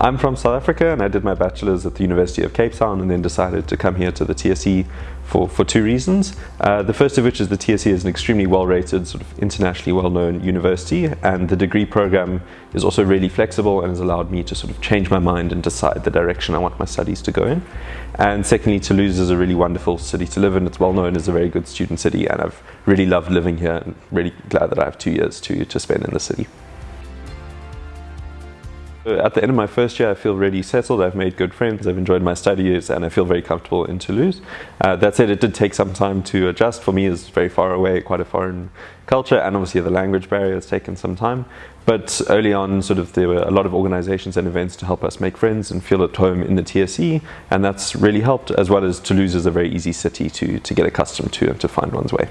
I'm from South Africa and I did my bachelor's at the University of Cape Town and then decided to come here to the TSE for, for two reasons. Uh, the first of which is the TSE is an extremely well-rated, sort of internationally well-known university and the degree program is also really flexible and has allowed me to sort of change my mind and decide the direction I want my studies to go in. And secondly, Toulouse is a really wonderful city to live in. It's well known as a very good student city and I've really loved living here and really glad that I have two years to, to spend in the city. At the end of my first year, I feel really settled. I've made good friends. I've enjoyed my studies and I feel very comfortable in Toulouse. Uh, that said, it did take some time to adjust. For me, it's very far away, quite a foreign culture, and obviously the language barrier has taken some time. But early on, sort of there were a lot of organizations and events to help us make friends and feel at home in the TSE, and that's really helped, as well as Toulouse is a very easy city to, to get accustomed to and to find one's way.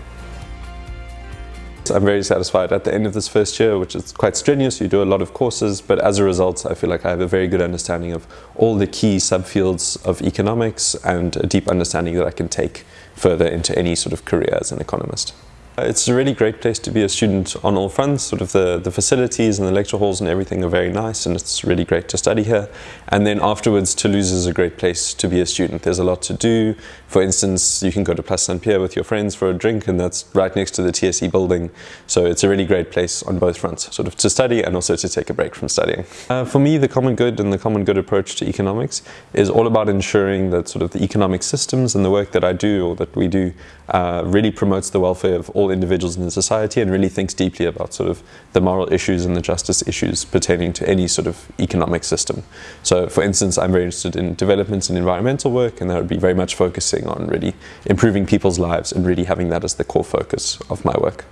I'm very satisfied at the end of this first year, which is quite strenuous. You do a lot of courses, but as a result, I feel like I have a very good understanding of all the key subfields of economics and a deep understanding that I can take further into any sort of career as an economist. It's a really great place to be a student on all fronts. Sort of the, the facilities and the lecture halls and everything are very nice and it's really great to study here. And then afterwards, Toulouse is a great place to be a student. There's a lot to do. For instance, you can go to Place Saint-Pierre with your friends for a drink and that's right next to the TSE building. So it's a really great place on both fronts, sort of to study and also to take a break from studying. Uh, for me, the common good and the common good approach to economics is all about ensuring that sort of the economic systems and the work that I do or that we do uh, really promotes the welfare of all individuals in the society and really thinks deeply about sort of the moral issues and the justice issues pertaining to any sort of economic system. So for instance, I'm very interested in developments and environmental work and that would be very much focusing on really improving people's lives and really having that as the core focus of my work.